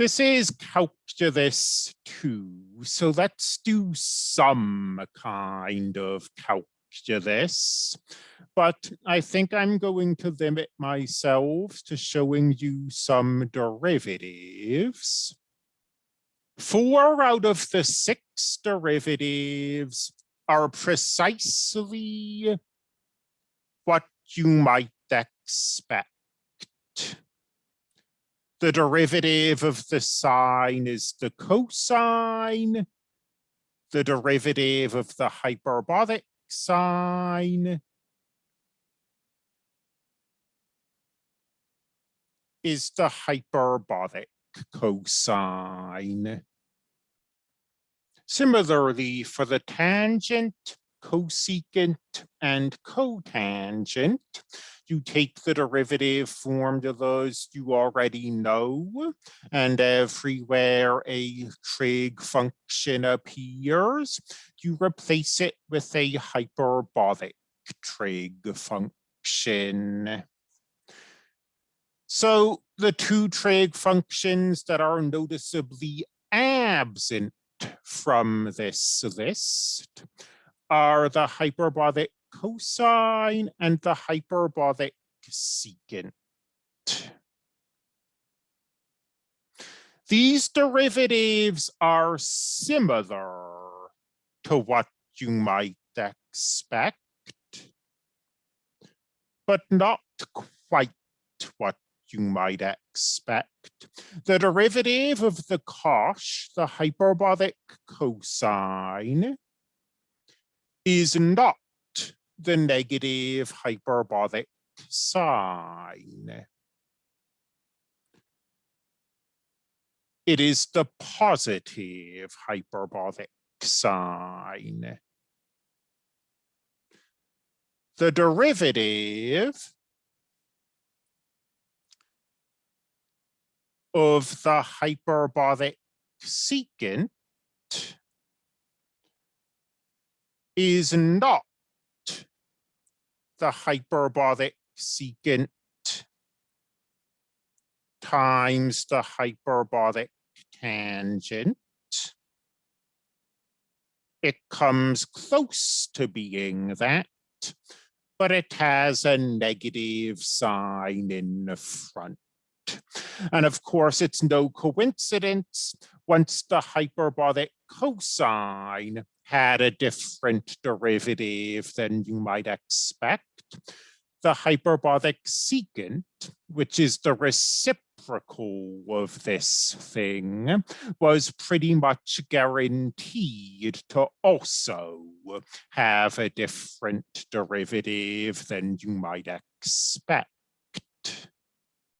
This is calculus two, so let's do some kind of calculus. But I think I'm going to limit myself to showing you some derivatives. Four out of the six derivatives are precisely what you might expect. The derivative of the sine is the cosine. The derivative of the hyperbolic sine is the hyperbolic cosine. Similarly, for the tangent, cosecant, and cotangent, you take the derivative formulas you already know, and everywhere a trig function appears, you replace it with a hyperbolic trig function. So the two trig functions that are noticeably absent from this list are the hyperbolic cosine and the hyperbolic secant. These derivatives are similar to what you might expect, but not quite what you might expect. The derivative of the cosh, the hyperbolic cosine, is not the negative hyperbolic sine. It is the positive hyperbolic sine. The derivative of the hyperbolic secant is not the hyperbolic secant times the hyperbolic tangent. It comes close to being that, but it has a negative sign in the front. And of course, it's no coincidence once the hyperbolic cosine had a different derivative than you might expect. The hyperbolic secant, which is the reciprocal of this thing, was pretty much guaranteed to also have a different derivative than you might expect.